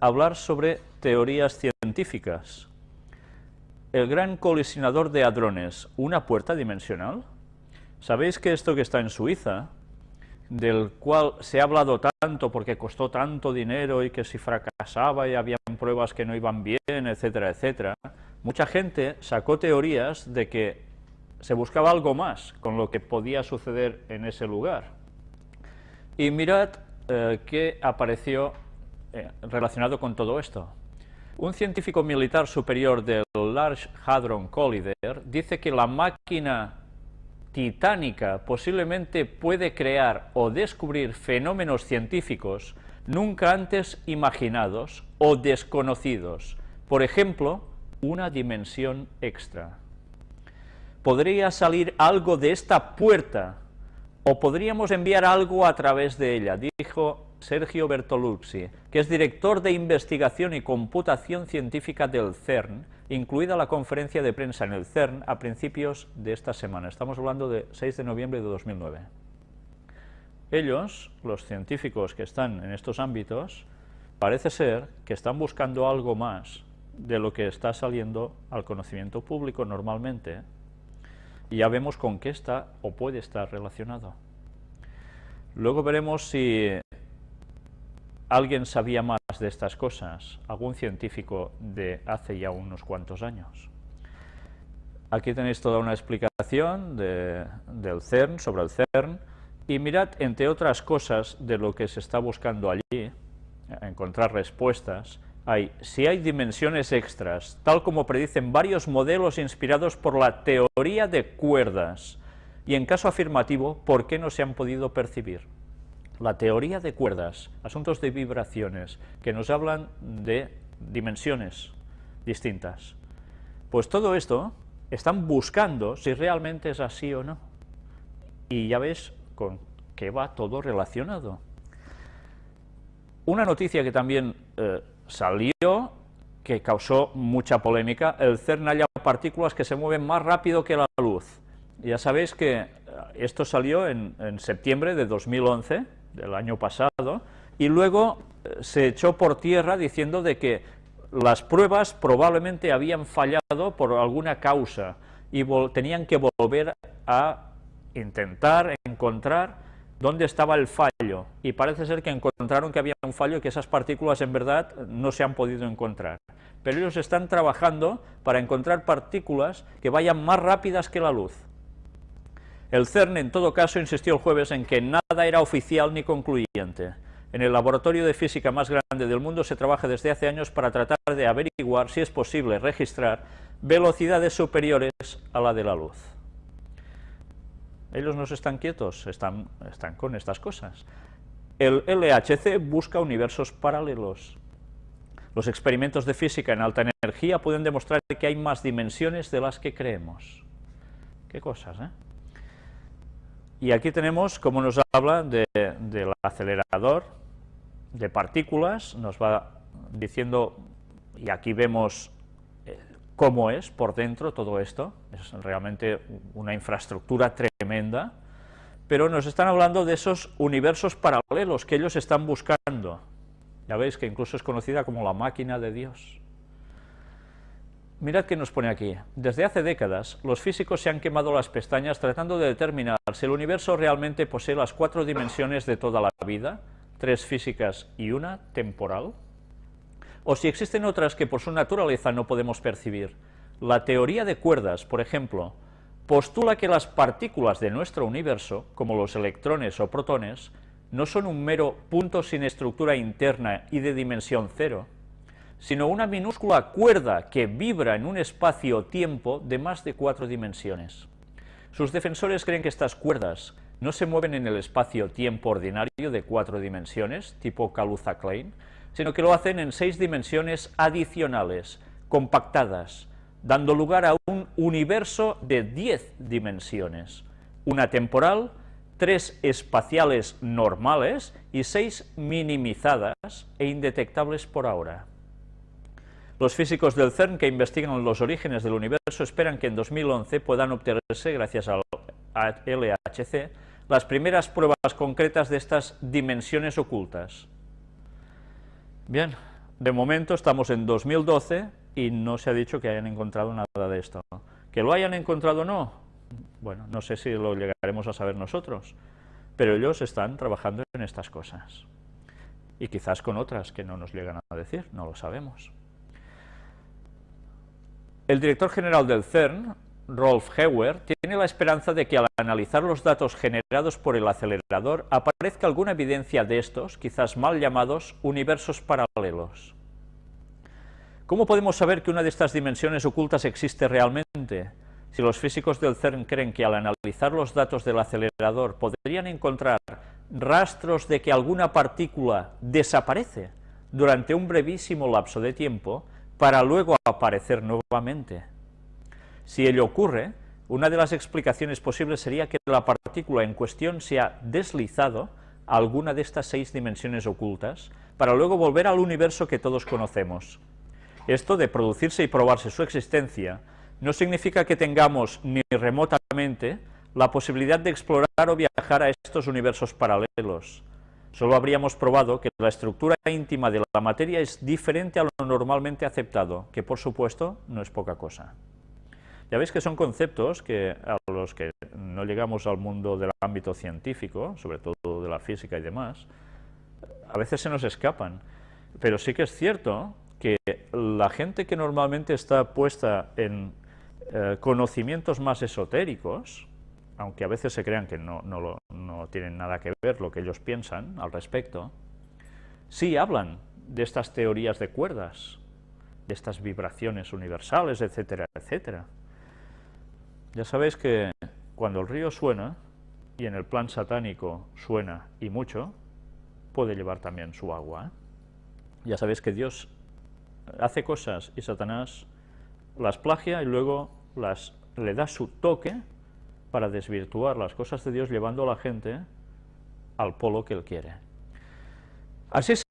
hablar sobre teorías científicas. El gran colisionador de hadrones, ¿una puerta dimensional? ¿Sabéis que esto que está en Suiza, del cual se ha hablado tanto porque costó tanto dinero y que si fracasaba y había pruebas que no iban bien, etcétera, etcétera, mucha gente sacó teorías de que se buscaba algo más con lo que podía suceder en ese lugar. Y mirad eh, qué apareció relacionado con todo esto. Un científico militar superior del Large Hadron Collider dice que la máquina titánica posiblemente puede crear o descubrir fenómenos científicos nunca antes imaginados o desconocidos, por ejemplo, una dimensión extra. Podría salir algo de esta puerta, o podríamos enviar algo a través de ella, dijo Sergio Bertolucci, que es director de investigación y computación científica del CERN, incluida la conferencia de prensa en el CERN a principios de esta semana. Estamos hablando de 6 de noviembre de 2009. Ellos, los científicos que están en estos ámbitos, parece ser que están buscando algo más de lo que está saliendo al conocimiento público normalmente, y ya vemos con qué está o puede estar relacionado. Luego veremos si alguien sabía más de estas cosas, algún científico de hace ya unos cuantos años. Aquí tenéis toda una explicación del CERN, sobre el CERN, y mirad, entre otras cosas, de lo que se está buscando allí, encontrar respuestas, hay, si hay dimensiones extras, tal como predicen varios modelos inspirados por la teoría de cuerdas, y en caso afirmativo, ¿por qué no se han podido percibir? La teoría de cuerdas, asuntos de vibraciones, que nos hablan de dimensiones distintas. Pues todo esto están buscando si realmente es así o no. Y ya ves con qué va todo relacionado. Una noticia que también eh, salió, que causó mucha polémica, el CERN halla partículas que se mueven más rápido que la luz. Ya sabéis que eh, esto salió en, en septiembre de 2011, del año pasado, y luego eh, se echó por tierra diciendo de que las pruebas probablemente habían fallado por alguna causa y tenían que volver a intentar encontrar dónde estaba el fallo, y parece ser que encontraron que había un fallo y que esas partículas en verdad no se han podido encontrar. Pero ellos están trabajando para encontrar partículas que vayan más rápidas que la luz. El CERN, en todo caso, insistió el jueves en que nada era oficial ni concluyente. En el laboratorio de física más grande del mundo se trabaja desde hace años para tratar de averiguar si es posible registrar velocidades superiores a la de la luz. Ellos no están quietos, están, están con estas cosas. El LHC busca universos paralelos. Los experimentos de física en alta energía pueden demostrar que hay más dimensiones de las que creemos. Qué cosas, ¿eh? Y aquí tenemos cómo nos habla del acelerador de partículas, nos va diciendo, y aquí vemos eh, cómo es por dentro todo esto, es realmente una infraestructura tremenda, pero nos están hablando de esos universos paralelos que ellos están buscando. Ya veis que incluso es conocida como la máquina de Dios. Mirad qué nos pone aquí. Desde hace décadas, los físicos se han quemado las pestañas tratando de determinar si el universo realmente posee las cuatro dimensiones de toda la vida, tres físicas y una temporal, o si existen otras que por su naturaleza no podemos percibir. La teoría de cuerdas, por ejemplo, postula que las partículas de nuestro universo, como los electrones o protones, no son un mero punto sin estructura interna y de dimensión cero, sino una minúscula cuerda que vibra en un espacio-tiempo de más de cuatro dimensiones. Sus defensores creen que estas cuerdas no se mueven en el espacio-tiempo ordinario de cuatro dimensiones, tipo Kaluza-Klein, sino que lo hacen en seis dimensiones adicionales, compactadas, dando lugar a un universo de diez dimensiones, una temporal, tres espaciales normales y seis minimizadas e indetectables por ahora. Los físicos del CERN que investigan los orígenes del universo esperan que en 2011 puedan obtenerse, gracias al LHC, las primeras pruebas concretas de estas dimensiones ocultas. Bien, de momento estamos en 2012 y no se ha dicho que hayan encontrado nada de esto. ¿Que lo hayan encontrado o no? Bueno, no sé si lo llegaremos a saber nosotros, pero ellos están trabajando en estas cosas. Y quizás con otras que no nos llegan a decir, no lo sabemos. El director general del CERN, Rolf Heuer, tiene la esperanza de que al analizar los datos generados por el acelerador aparezca alguna evidencia de estos, quizás mal llamados, universos paralelos. ¿Cómo podemos saber que una de estas dimensiones ocultas existe realmente? Si los físicos del CERN creen que al analizar los datos del acelerador podrían encontrar rastros de que alguna partícula desaparece durante un brevísimo lapso de tiempo para luego aparecer nuevamente. Si ello ocurre, una de las explicaciones posibles sería que la partícula en cuestión se ha deslizado a alguna de estas seis dimensiones ocultas para luego volver al universo que todos conocemos. Esto de producirse y probarse su existencia no significa que tengamos ni remotamente la posibilidad de explorar o viajar a estos universos paralelos. Solo habríamos probado que la estructura íntima de la materia es diferente a lo normalmente aceptado, que por supuesto no es poca cosa. Ya veis que son conceptos que a los que no llegamos al mundo del ámbito científico, sobre todo de la física y demás, a veces se nos escapan. Pero sí que es cierto que la gente que normalmente está puesta en eh, conocimientos más esotéricos, aunque a veces se crean que no, no, tienen nada que ver lo que ellos piensan al respecto, sí hablan de estas teorías de cuerdas, de estas vibraciones universales, etcétera, etcétera. Ya sabéis que cuando el río suena, y en el plan satánico suena y mucho, puede llevar también su agua. ¿eh? Ya sabéis que Dios hace cosas y Satanás las plagia y luego las, le da su toque para desvirtuar las cosas de Dios llevando a la gente al polo que él quiere. Así es